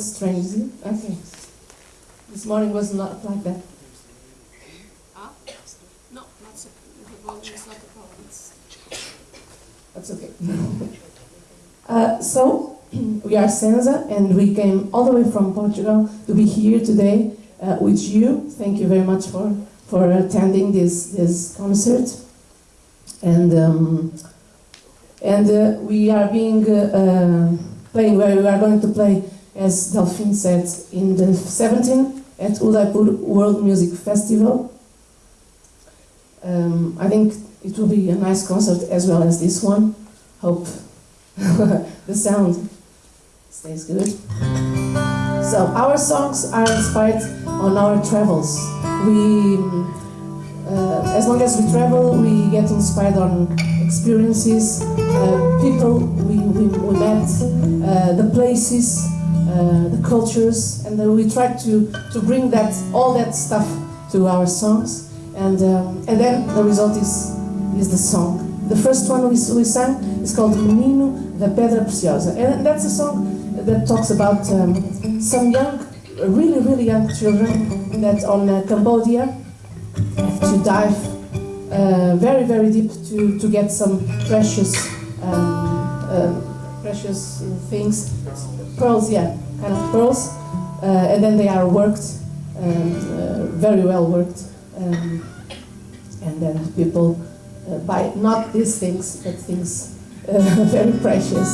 bit strange? It? Okay. This morning was not like that. Ah, no, not so. The volume is not a problem. It's That's okay. uh, so, we are Senza, and we came all the way from Portugal to be here today uh, with you. Thank you very much for, for attending this, this concert. And, um, and uh, we are being uh, uh, playing where we are going to play, as Delphine said, in the 17th at Udaipur World Music Festival. Um, I think it will be a nice concert as well as this one. Hope the sound stays good. So our songs are inspired on our travels. We, uh, as long as we travel, we get inspired on experiences, uh, people we, we, we met, uh, the places, uh, the cultures, and we try to, to bring that all that stuff to our songs, and um, and then the result is is the song. The first one we, we sang is called Menino da Pedra Preciosa, and that's a song that talks about um, some young, really really young children that on uh, Cambodia have to dive uh, very very deep to, to get some precious um, uh, precious things, pearls, yeah, kind of pearls, uh, and then they are worked, and uh, very well worked, um, and then people uh, buy not these things, but things uh, very precious.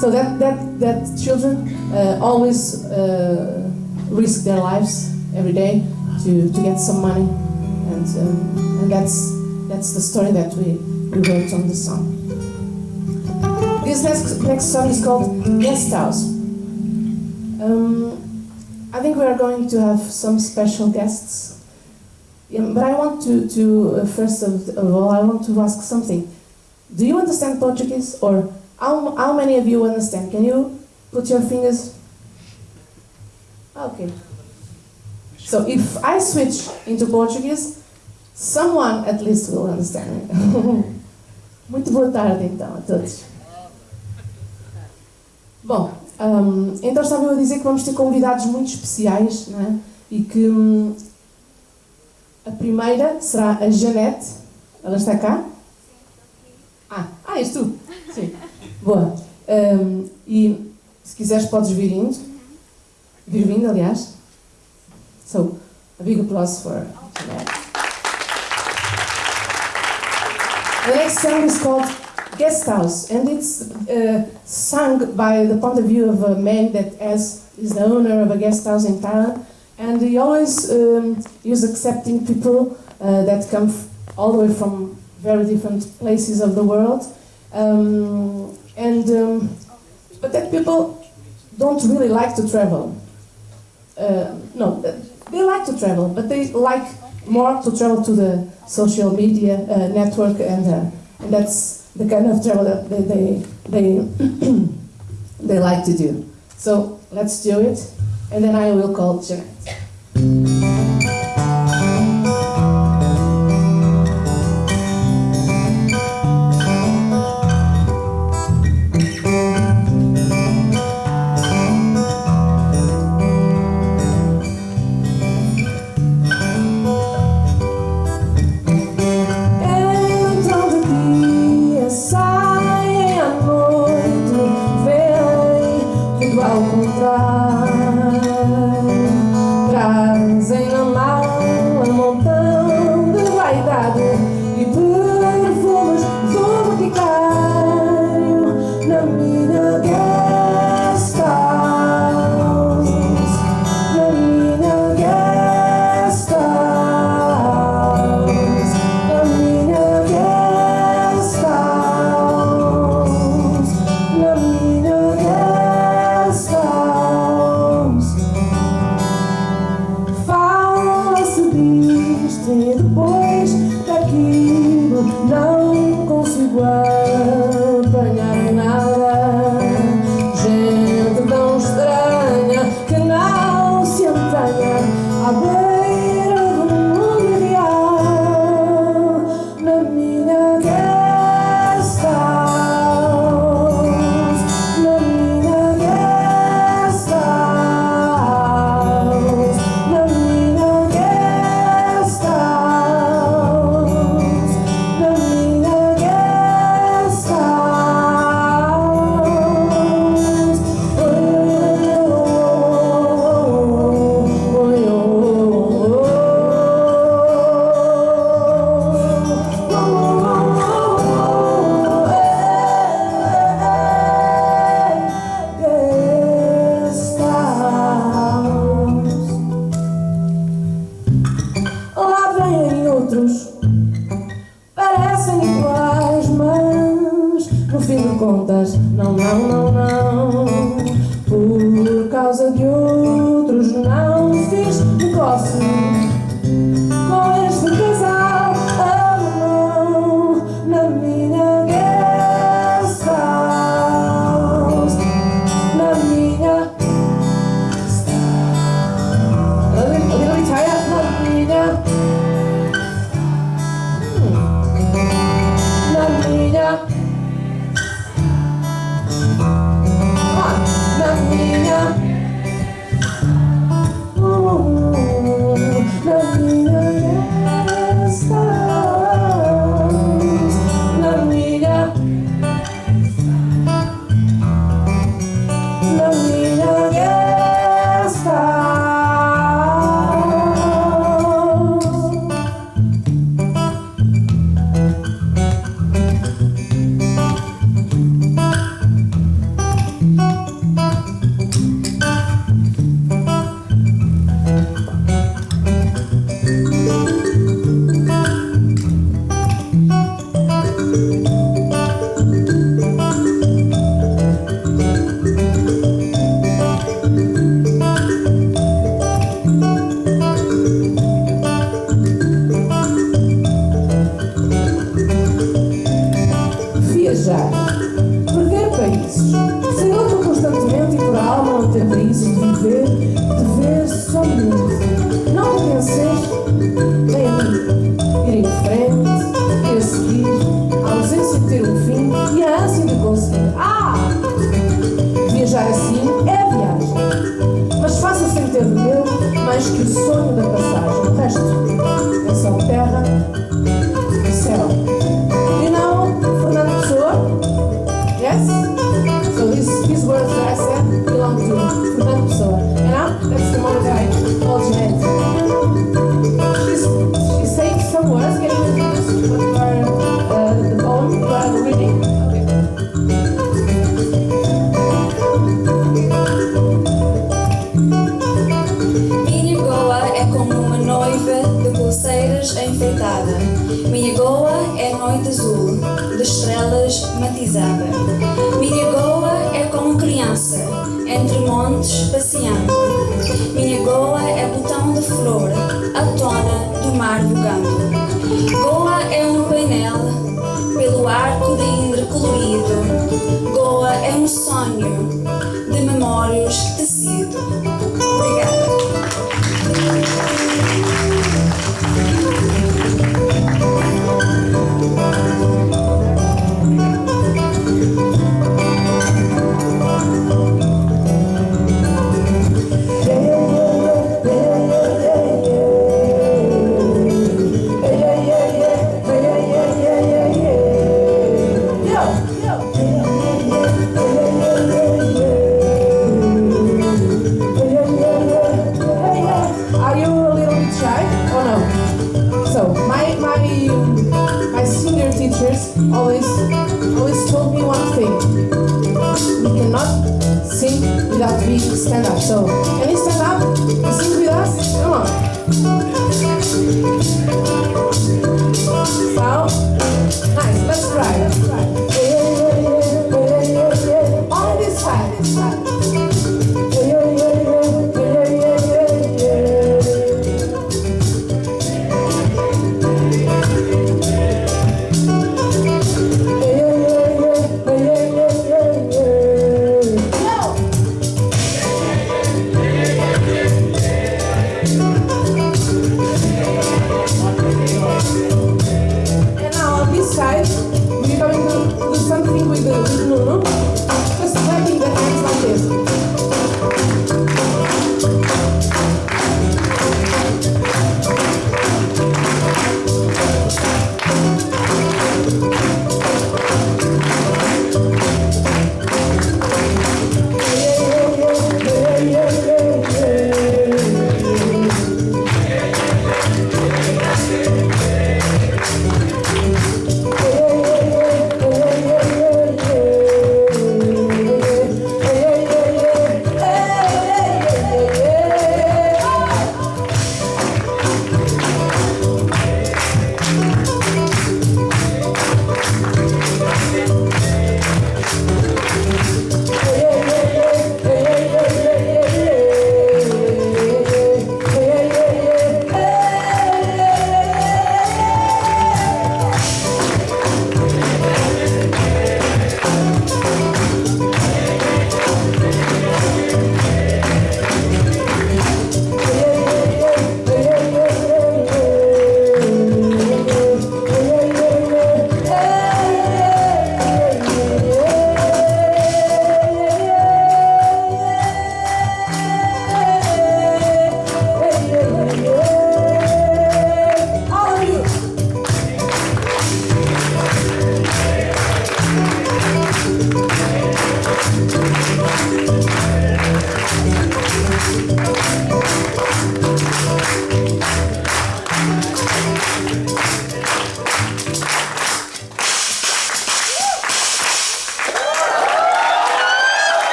So that that that children uh, always uh, risk their lives every day to, to get some money, and um, and that's that's the story that we, we wrote on the song. This next next song is called Guest House. Um, I think we are going to have some special guests. Yeah, but I want to, to uh, first of, all, I want to ask something. Do you understand Portuguese, or how, how many of you understand? Can you put your fingers? Okay. So if I switch into Portuguese, someone at least will understand me. Muito boa tarde então a todos. Bom, hum, então estava eu a dizer que vamos ter convidados muito especiais, é? E que hum, a primeira será a Janete. Ela está cá? Ah, ah és tu? Sim. Boa. Hum, e se quiseres podes vir indo. Vir vindo, aliás. So, a big applause for Janete. The next song is called Guest House, and it's uh, sung by the point of view of a man that has, is the owner of a guest house in town, and he always um, is accepting people uh, that come all the way from very different places of the world, um, and um, but that people don't really like to travel. Uh, no, they like to travel, but they like more to travel to the social media uh, network, and, uh, and that's the kind of travel that they they they, they like to do. So let's do it, and then I will call Janet. posso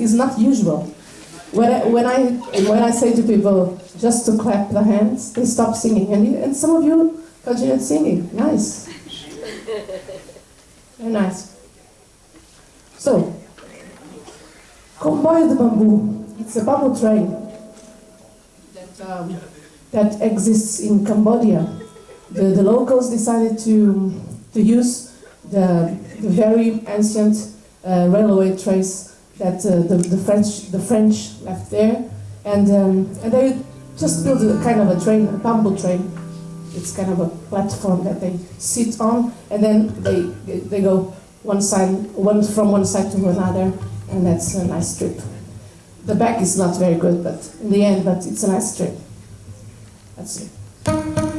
is not usual. When I, when, I, when I say to people just to clap their hands, they stop singing. And, and some of you continue singing. Nice. Very nice. So, Comboio de Bambu. It's a bamboo train that, um, that exists in Cambodia. The, the locals decided to, to use the, the very ancient uh, railway trace that uh, the, the French the French left there, and um, and they just built a kind of a train, a bamboo train. It's kind of a platform that they sit on, and then they they go one side, one from one side to another, and that's a nice trip. The back is not very good, but in the end, but it's a nice trip. That's it.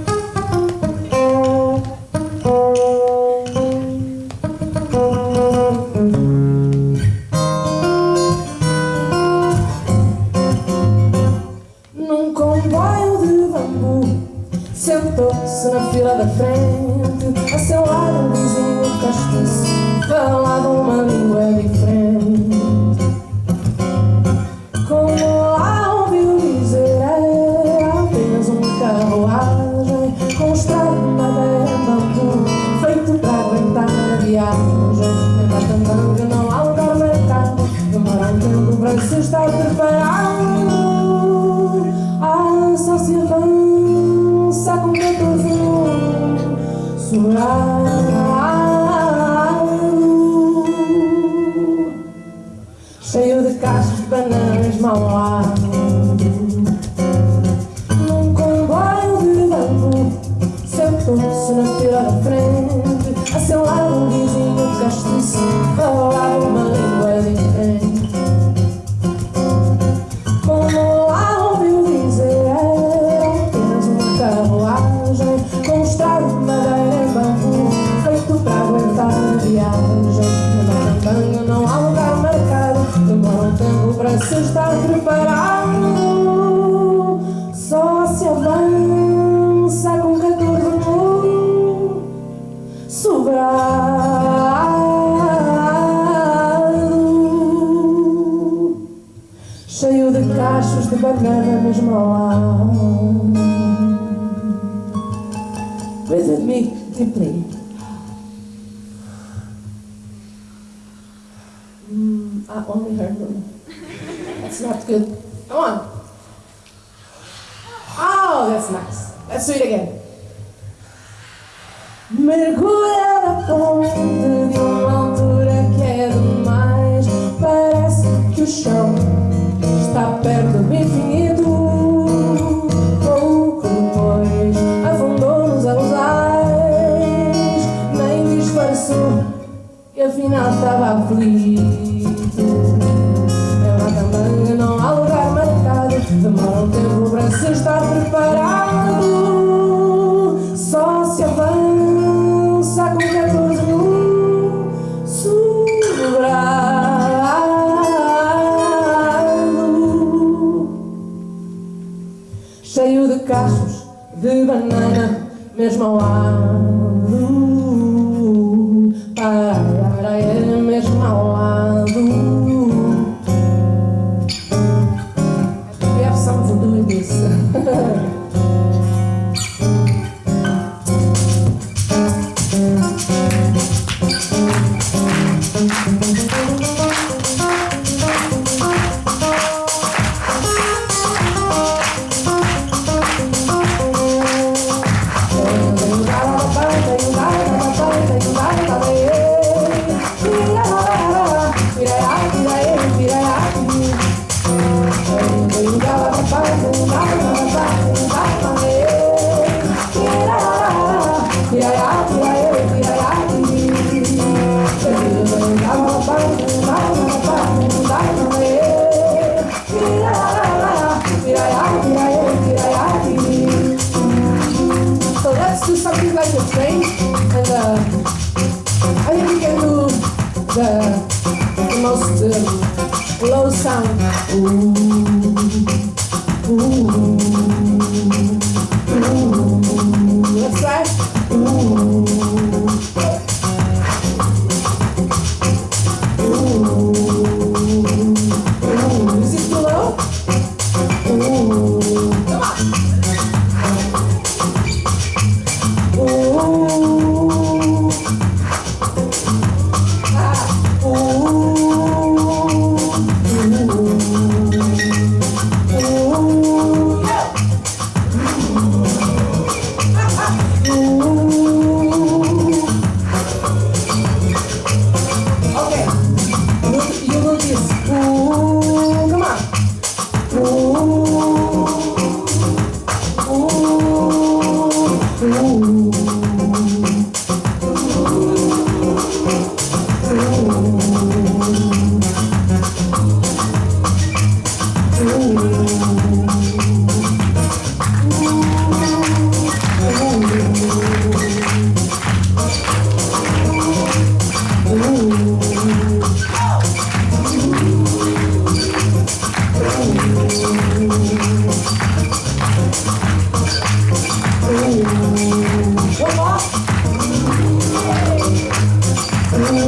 Ooh.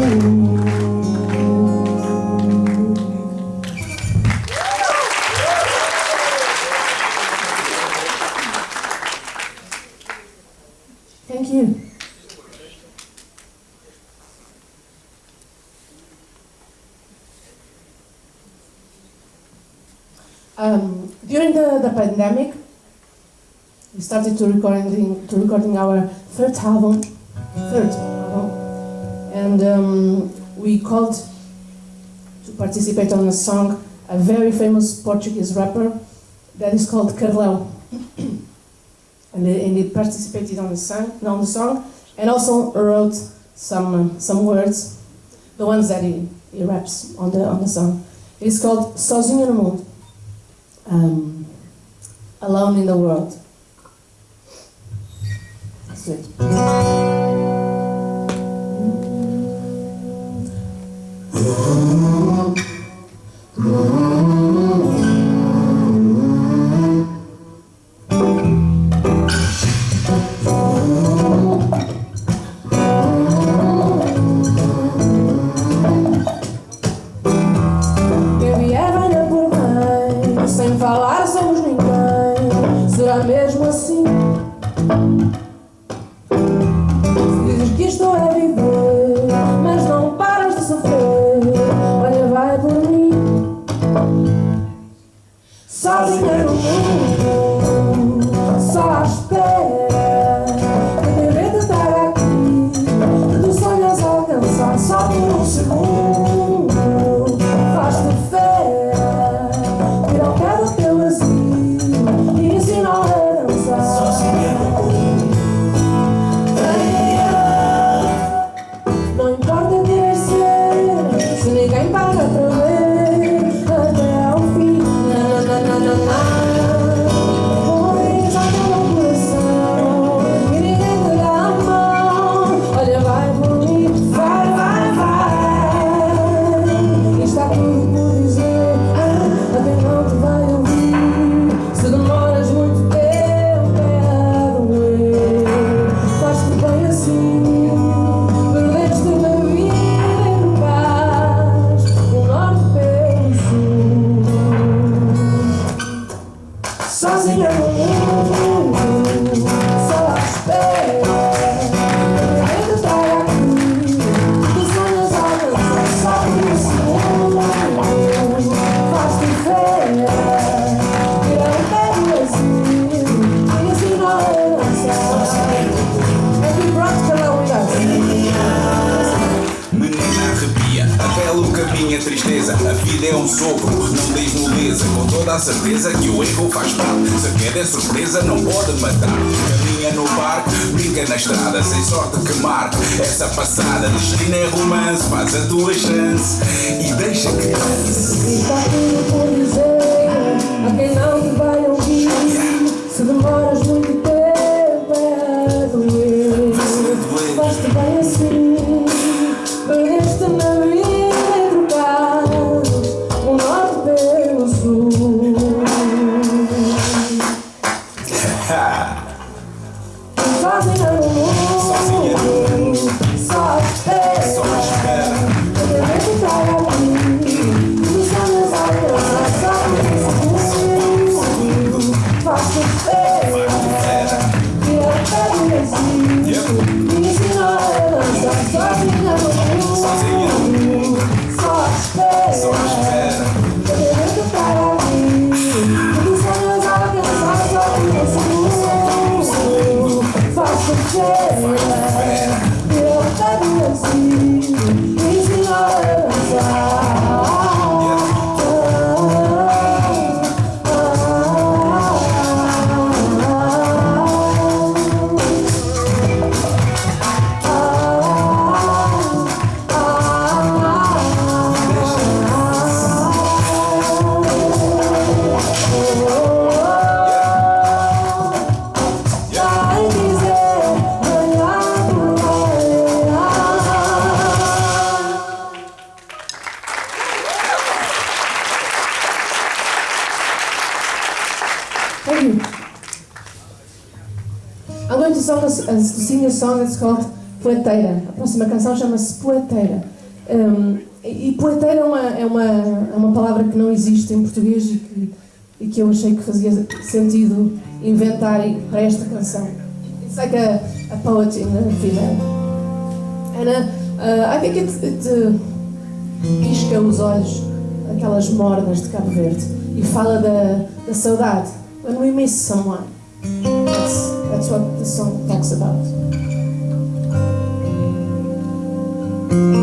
Thank you. Um, during the, the pandemic, we started to recording to recording our third album, third and um, we called to participate on a song a very famous Portuguese rapper that is called Carlão. and, and he participated on the, song, on the song and also wrote some, some words, the ones that he, he raps on the, on the song. It's called Sozinho no Mundo, um, Alone in the World. That's it. Oh, oh, oh. 감사합니다. Uma canção chama-se Poeteira. Um, e poeteira é uma, é, uma, é uma palavra que não existe em português e que, e que eu achei que fazia sentido inventar para esta canção. It's like a, a poet in a female. And uh, ah, I think it, it uh, pisca os olhos aquelas mornas de Cabo Verde e fala da, da saudade. When we miss someone. That's, that's what the song talks about. Palavras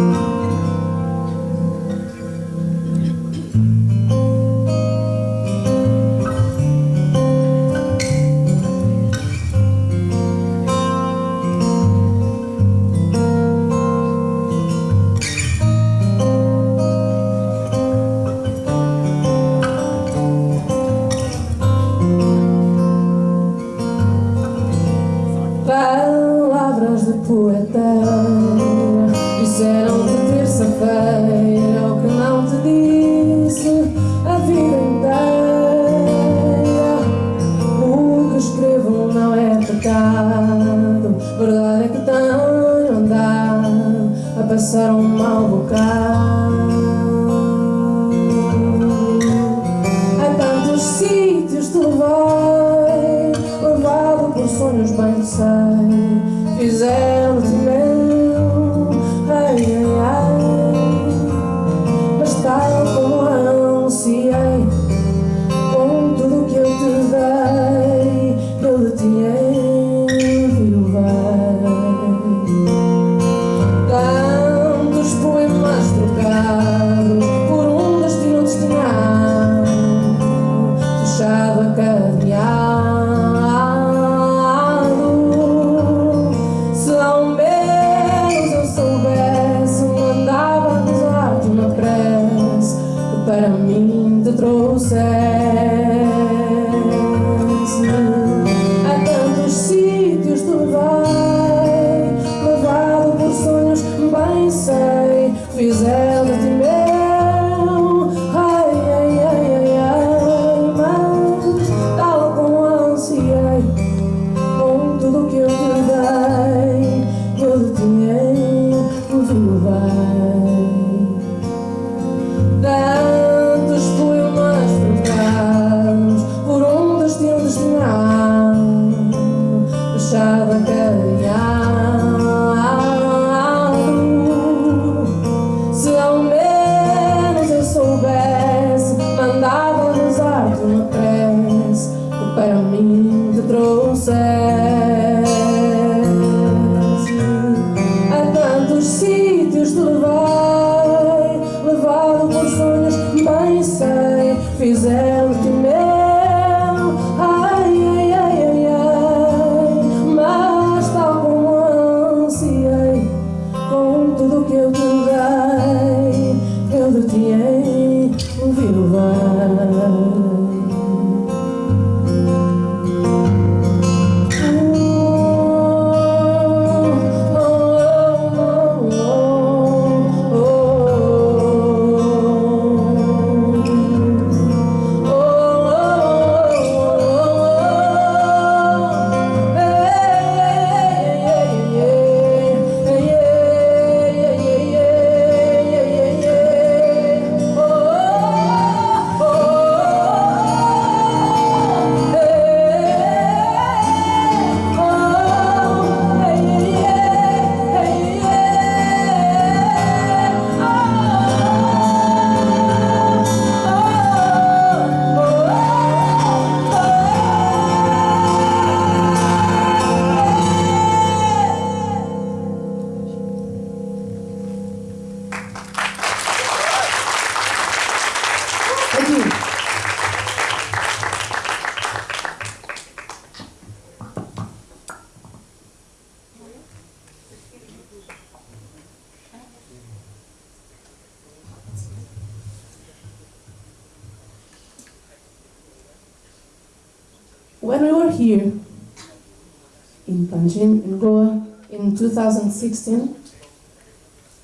2016,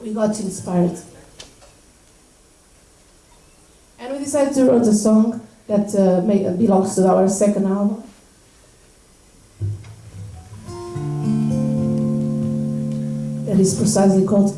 we got inspired. And we decided to write a song that uh, may, belongs to our second album. That is precisely called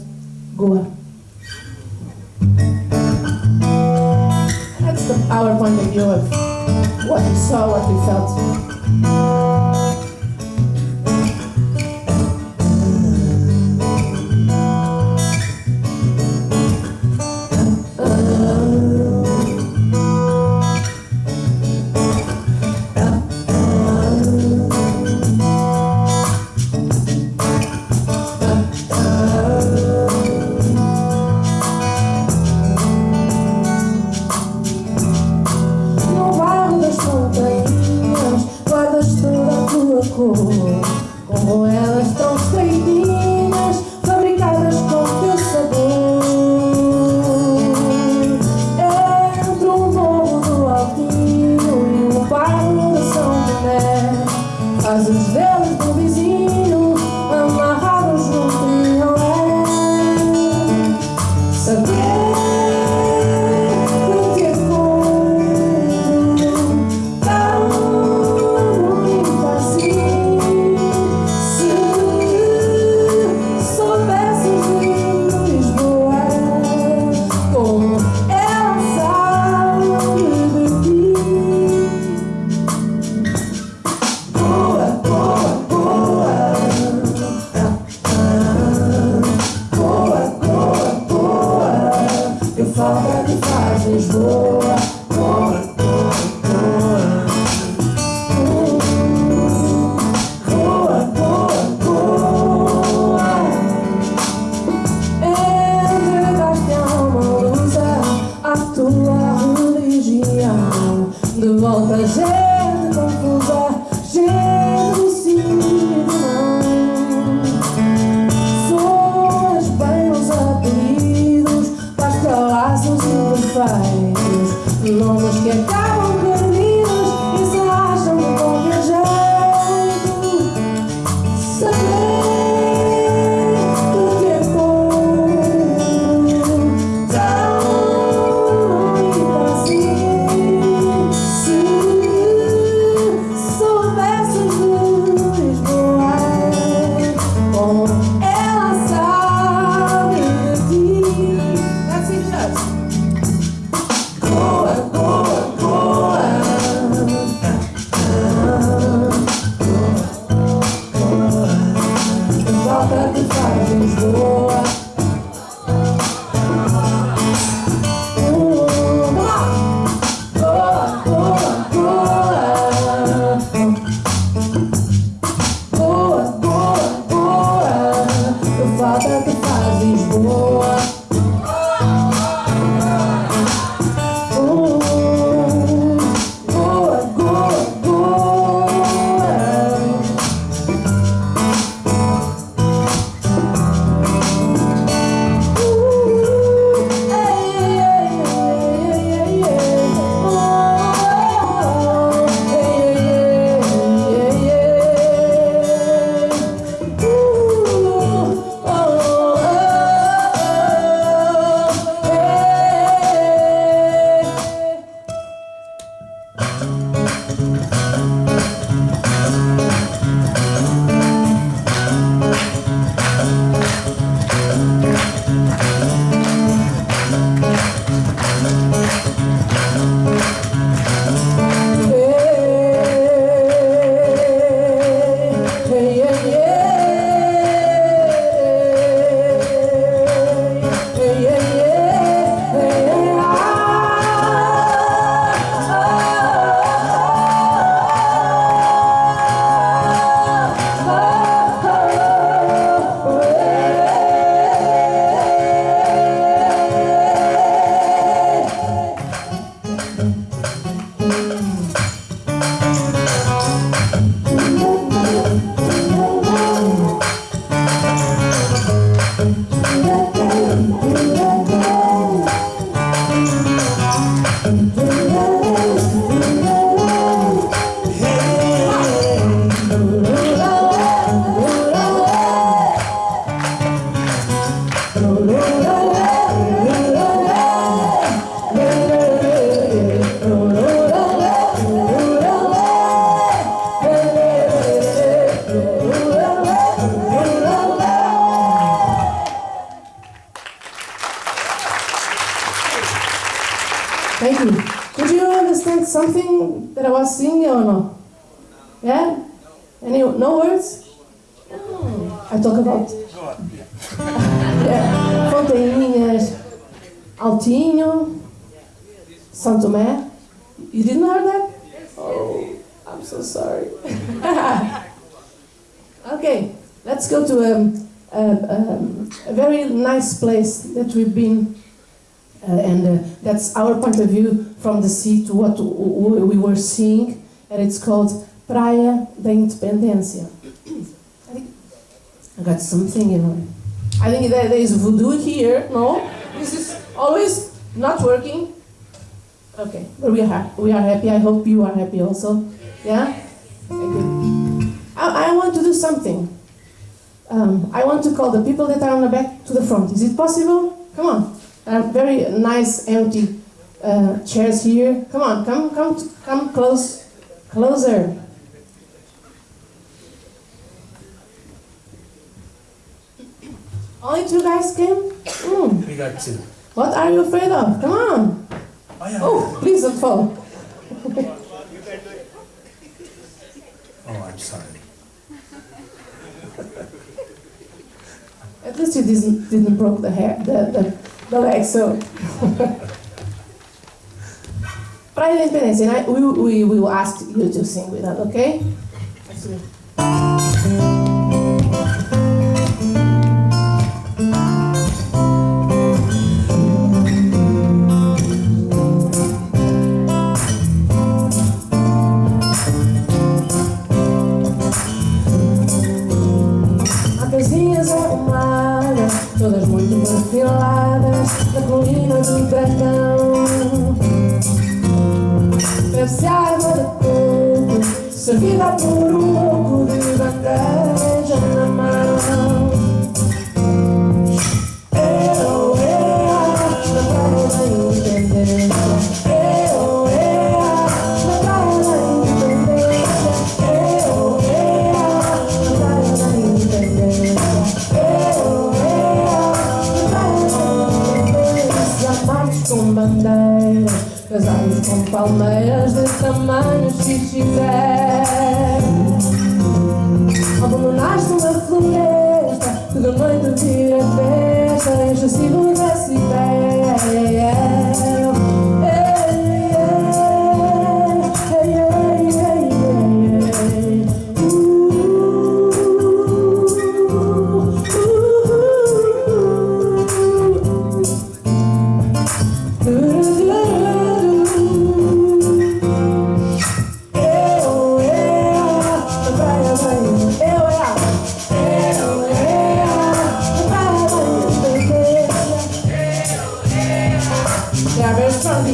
we've been uh, and uh, that's our point of view from the sea to what we were seeing, and it's called Praia da Independência. I think I got something, you know. I think there, there is voodoo here. No, this is always not working. Okay, but we are we are happy. I hope you are happy also. Yeah, you. I, I want to do something. Um, I want to call the people that are on the back to the front. Is it possible? Come on. There are very nice empty uh, chairs here. Come on, come, come, come close, closer. Only two guys came. Hmm. We got two. What are you afraid of? Come on. Oh, yeah. Oh, please don't fall. Oh, I'm sorry. At least you didn't didn't broke the hair, the the, the leg. So. Praia da Independência, and I, we, we, we will ask you to sing with us, okay? Perfiladas, na colina do dragão. Bebe-se água de coco, servida por um com palmeiras de tamanhos xixibé. Como abandonaste uma floresta, toda noite vira festa, excessivo dessa ideia. Yeah, very strong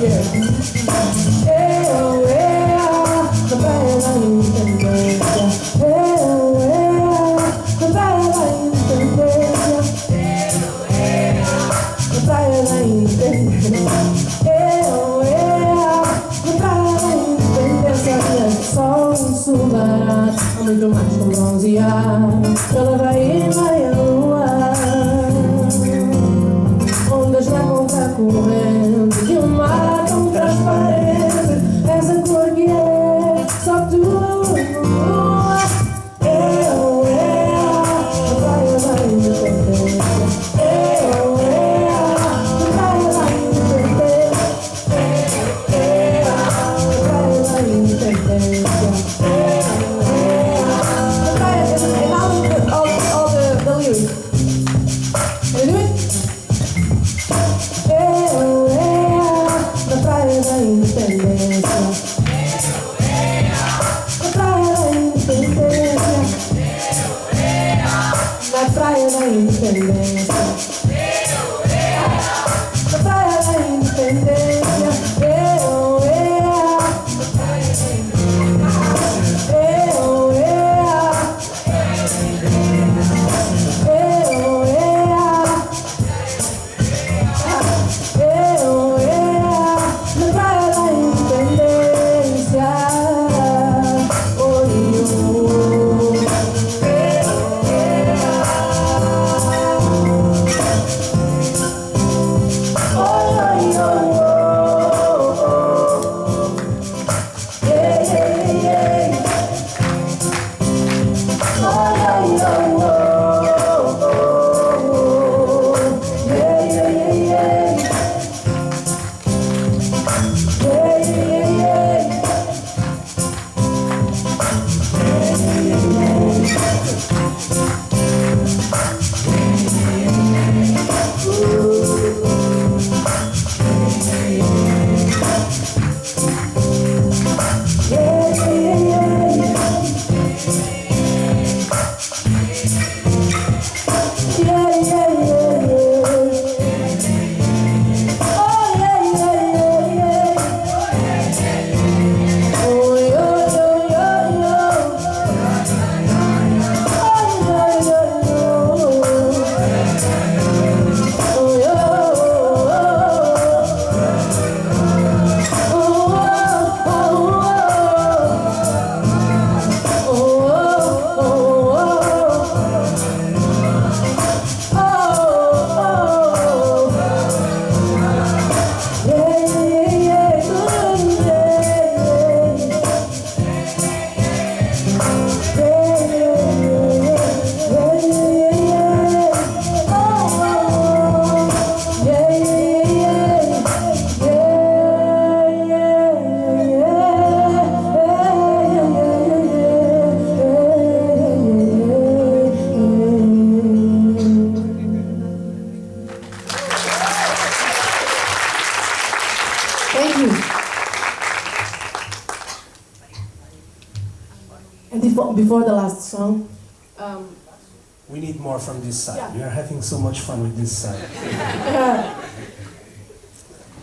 from this side. Yeah. We are having so much fun with this side.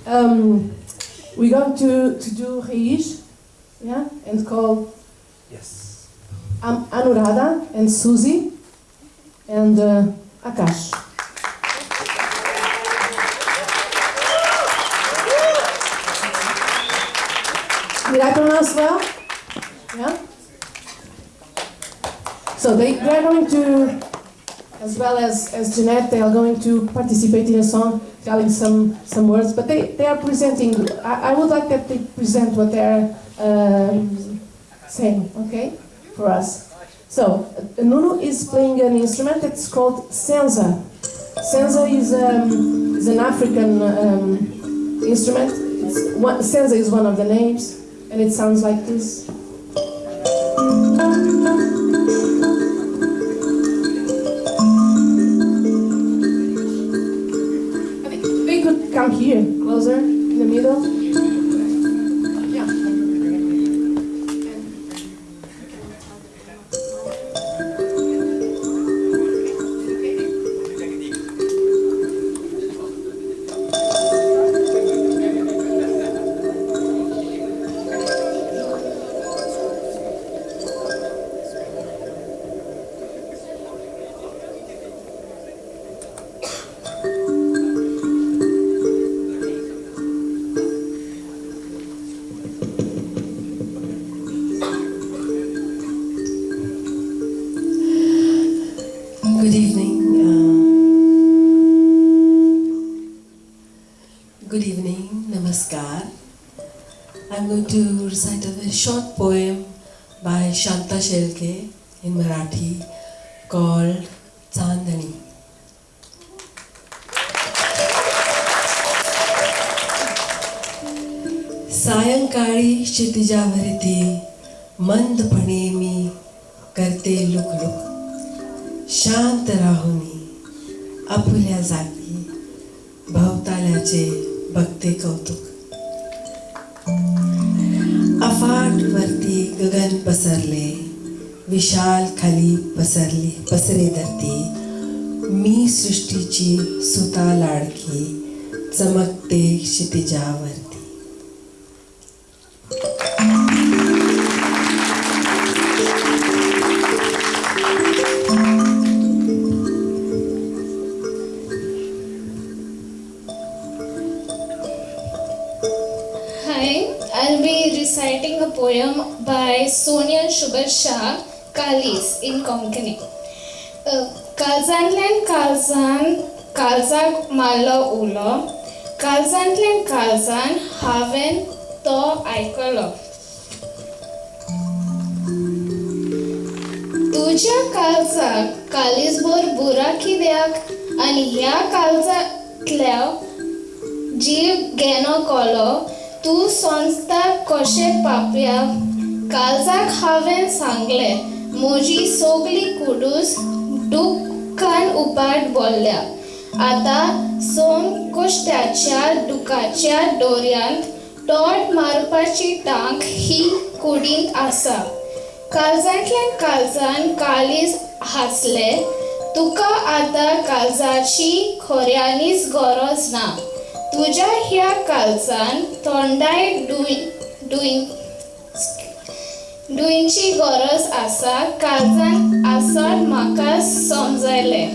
um, we're going to, to do Reish, yeah, and call Yes. um, Anuradha and Susie and uh, Akash. Did I pronounce well? Yeah? So they, they're going to, as well as, as Jeanette, they are going to participate in a song telling some, some words, but they, they are presenting, I, I would like that they present what they're um, saying, okay, for us. So, Nuno is playing an instrument that's called sanza. Sanza is, um, is an African um, instrument. It's one, sanza is one of the names, and it sounds like this. Shelke in Marathi called Chandani. सायंकाळी क्षितिजावरती मंदपणे मी करते लुकलुक, शांत राहुनी आपुल्या जागी भवताल्याचे बघते कौतुक अफाट वरती गगन पसरले विशाल खाली पसरली, पसरे धरती, मी सृष्टीची सुता लाडकी, चमकते क्षितिजावर Poem by Sonia Shubhashah. Kalis in Konkani. Uh, Kalzantlen Kalzan, Kalzak Malo उलो Kalzantlen Kalzan, हांवें तो आयकलो तुज्या काळजाक कालीसभर बुरा कित्याक आनी ह्या काळजांतल्या जीव घेनो कोलो तूं संस्था कशें पापया काळजाक हांवें सांगलें म्हजी सोगली कुडूस दुखान उपाट बोल्ल्या. आतां सोम कश्टाच्या दुखाच्या दोऱ्यांत तोड मारपाची टांक ही कुडींत आसा. काळजांतल्यान काळजान काळीज हांसले तुका आतां काळजाची खोऱ्यांनीच गरज ना. तुज्या ह्या काळजान थोंडाय डुई डुई डुईंची गरज आसा काळजान आसत म्हाका समजयलें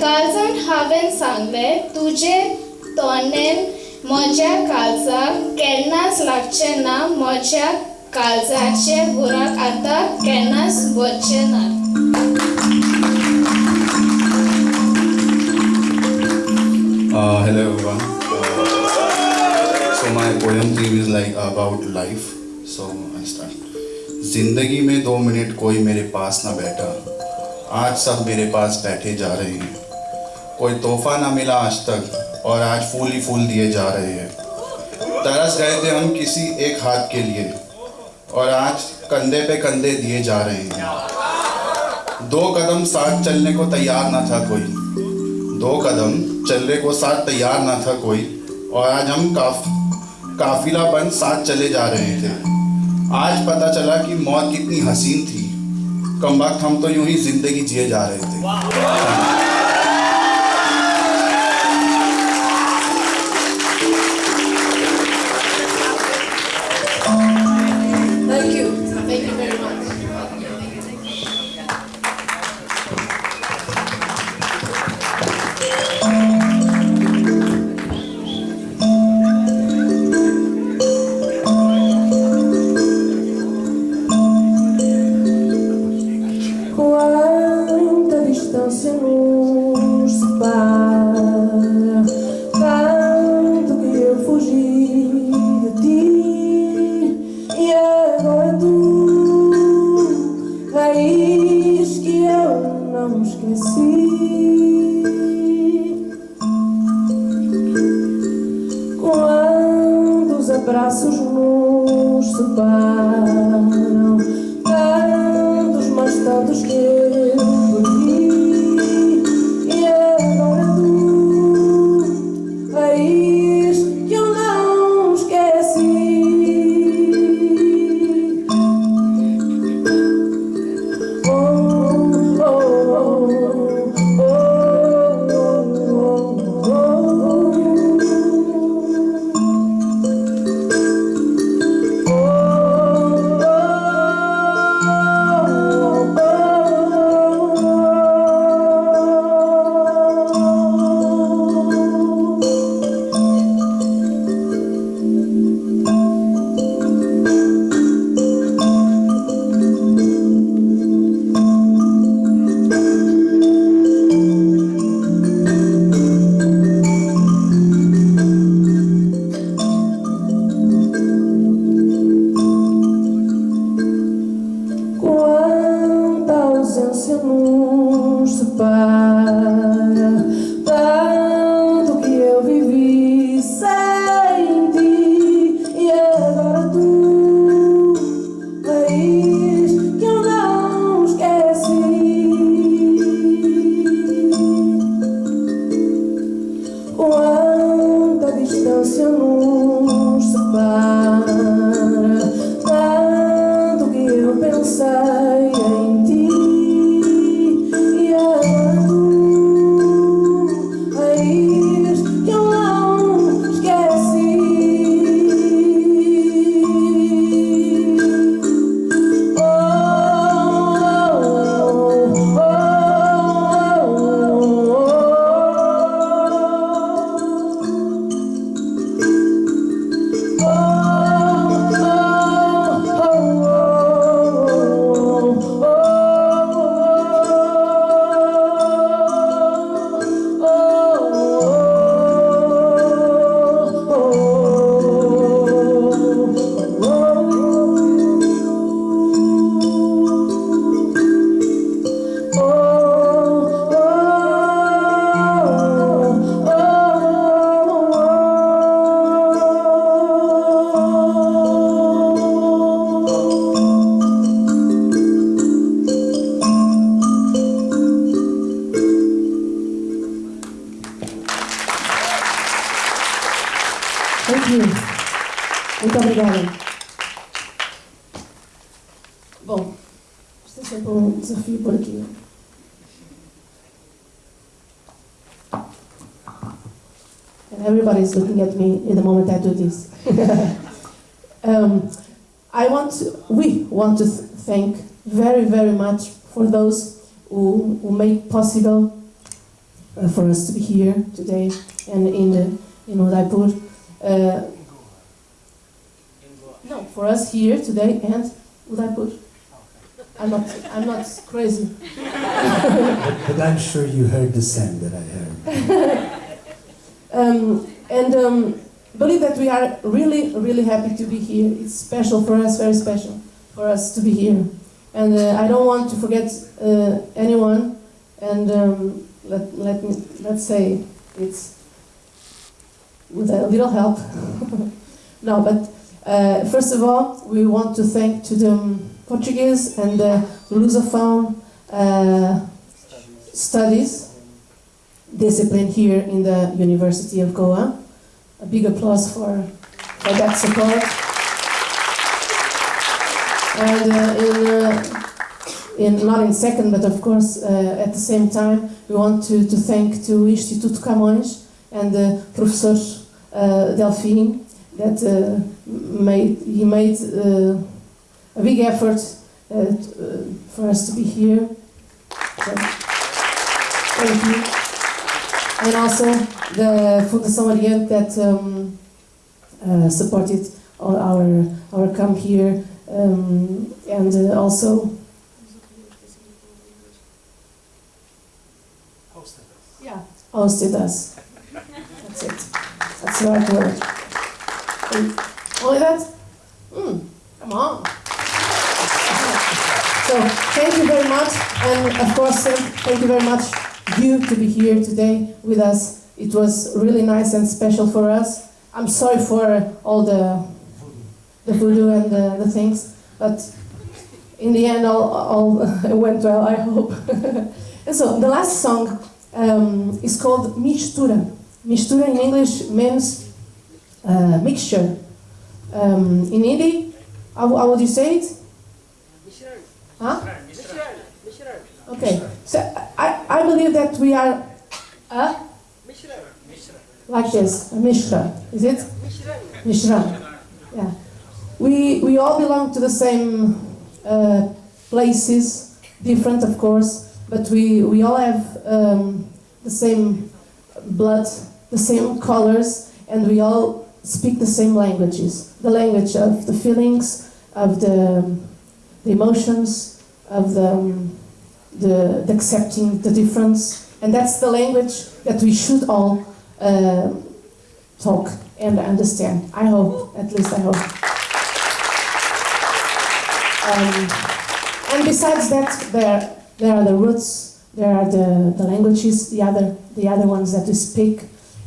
काळजान हांवें सांगलें तुजें तोंडेन म्हज्या काळजाक केन्नाच लागचें ना म्हज्या काळजाचे बुराक आतां केन्नाच वचचें ना Uh, hello. Uh, so my poem theme is like about life. So. ज़िंदगी में दो मिनट कोई मेरे पास ना बैठा। आज सब मेरे पास बैठे जा रहे हैं। कोई तोहफा ना मिला आज तक, और आज फूल ही फूल दिए जा रहे हैं। तरस गए थे हम किसी एक हाथ के लिए, और आज कंधे पे कंधे दिए जा रहे हैं। दो कदम साथ चलने को तैयार ना था कोई। दो कदम चलने को साथ तैयार ना था कोई, और आज हम काफ, काफिला बन साथ चले जा रहे थे। आज पता चला कि मौत कितनी हसीन थी। कम वक्त हम तो यूँ ही ज़िंदगी जिए जा रहे थे। Thank you. Muito obrigada. Bom, isto é sempre um desafio por aqui. And everybody's looking at me in the moment I do this. um, I want to, we want to thank very, very much for those who, who make possible uh, for us to be here today and in the, in Udaipur. Uh, no, for us here today and Udaipur. I'm not, I'm not crazy. But, I'm sure you heard the sound that I heard. Um, and um, believe that we are really, really happy to be here. It's special for us, very special for us to be here. And uh, I don't want to forget uh, anyone. And um, let, let me, let's say it's with a little help. no, but uh, first of all, we want to thank to the um, Portuguese and the Lusophone uh, studies discipline here in the University of Goa. A big applause for, for that support. And uh, in, uh, in, not in second, but of course uh, at the same time, we want to, to thank to Instituto Camões and the Professor uh, Delfim that uh, made, he made uh, a big effort uh, t- uh, for us to be here. So, thank you and also the Fundação Oriente that um, uh, supported all our our come here, um, and uh, also yeah hosted us. That's it. That's the right word. And only that? Hmm. Come on. So thank you very much, and of course, uh, thank you very much you to be here today with us. It was really nice and special for us. I'm sorry for all the the voodoo and the, the things. But in the end, all, all went well, I hope. and so the last song um, is called Mistura. Mistura in English means uh, mixture. Um, in Hindi, how, how would you say it? Huh? Okay, so I, I believe that we are a like this, a mishra, is it? Mishra. Yeah. We, we all belong to the same uh, places, different of course, but we, we all have um, the same blood, the same colors, and we all speak the same languages. The language of the feelings, of the, the emotions, of the, um, the, the accepting the difference. And that's the language that we should all uh, talk and understand. I hope, at least I hope. Um, and besides that, there, there are the roots, there are the, the languages, the other, the other ones that we speak,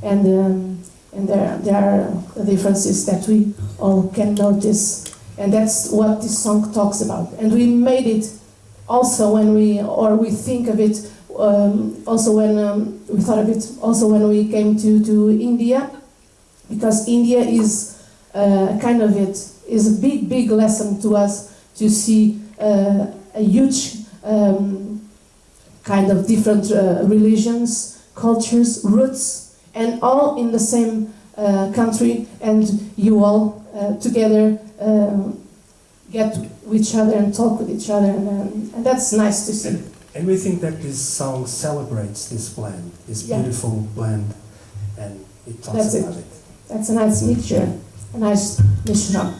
and, um, and there, there are differences that we all can notice. And that's what this song talks about. And we made it also when we, or we think of it, um, also when um, we thought of it, also when we came to, to India, because India is uh, kind of it, is a big, big lesson to us to see uh, a huge um, kind of different uh, religions, cultures, roots, and all in the same uh, country, and you all uh, together um, get with each other and talk with each other, and, um, and that's nice to see. And we think that this song celebrates this blend, this Yeah. beautiful blend, and it talks That's it. about it. That's a nice mixture, a nice mishra.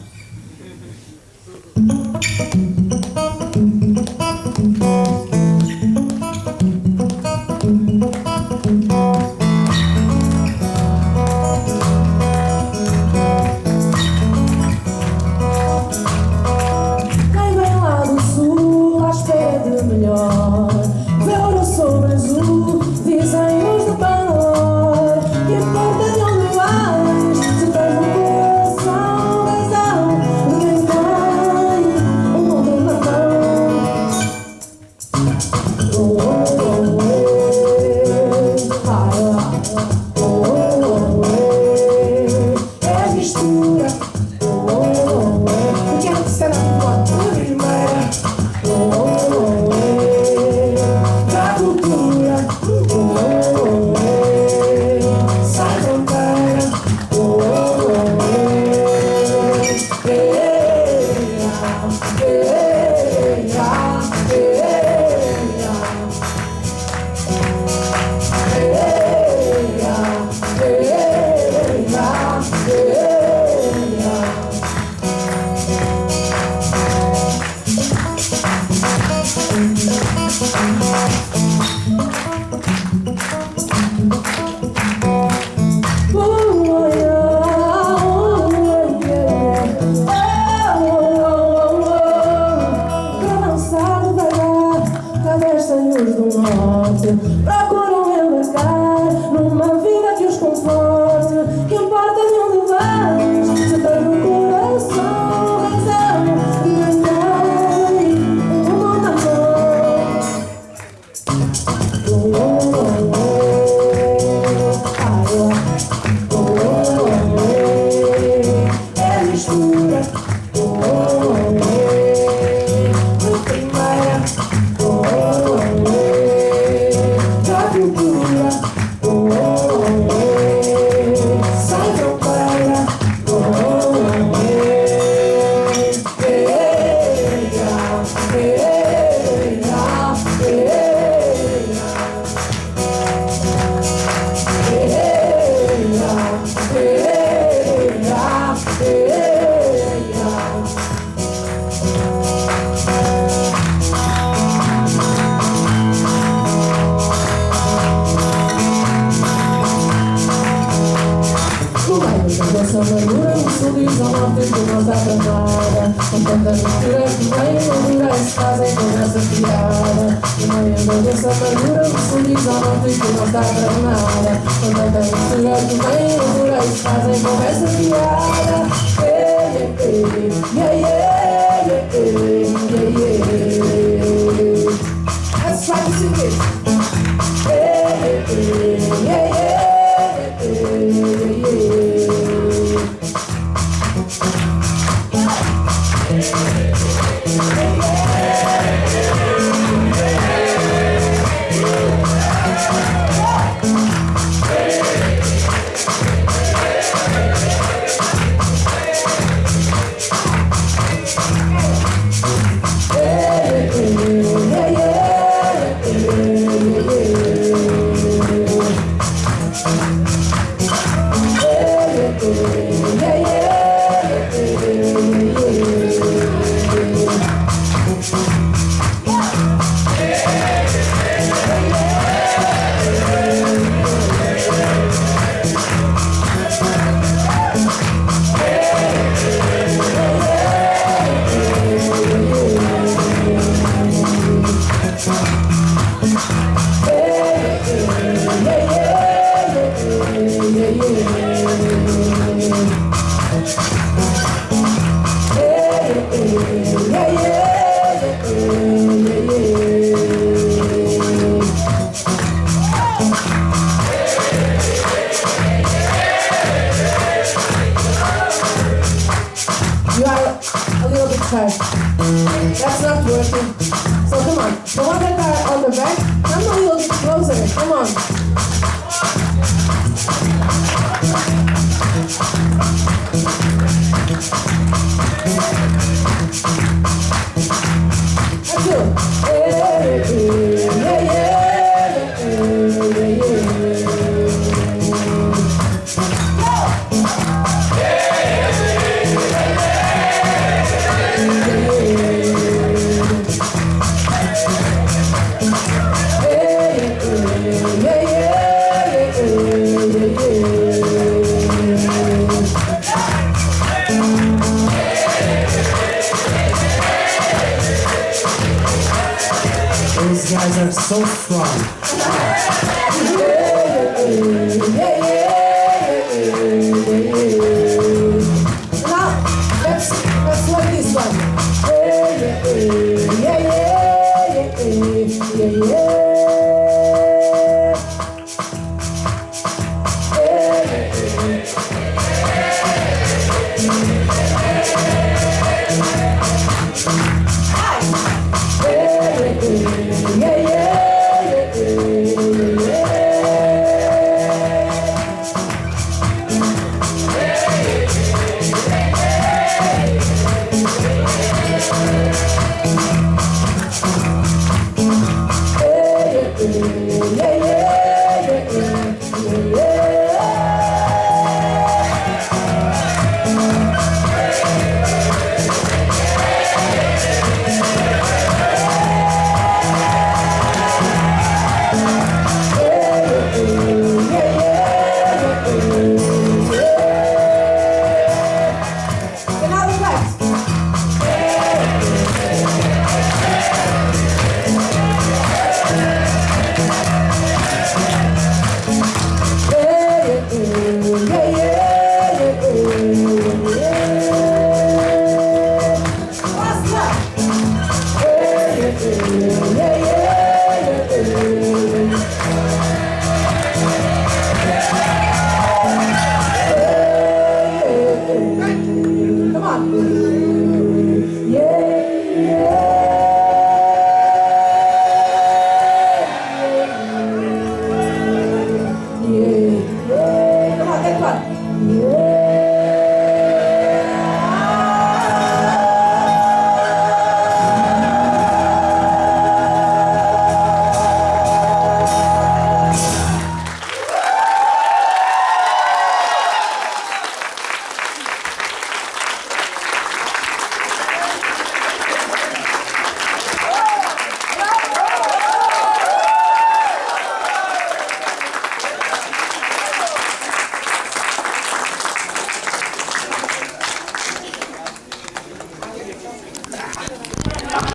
Ah!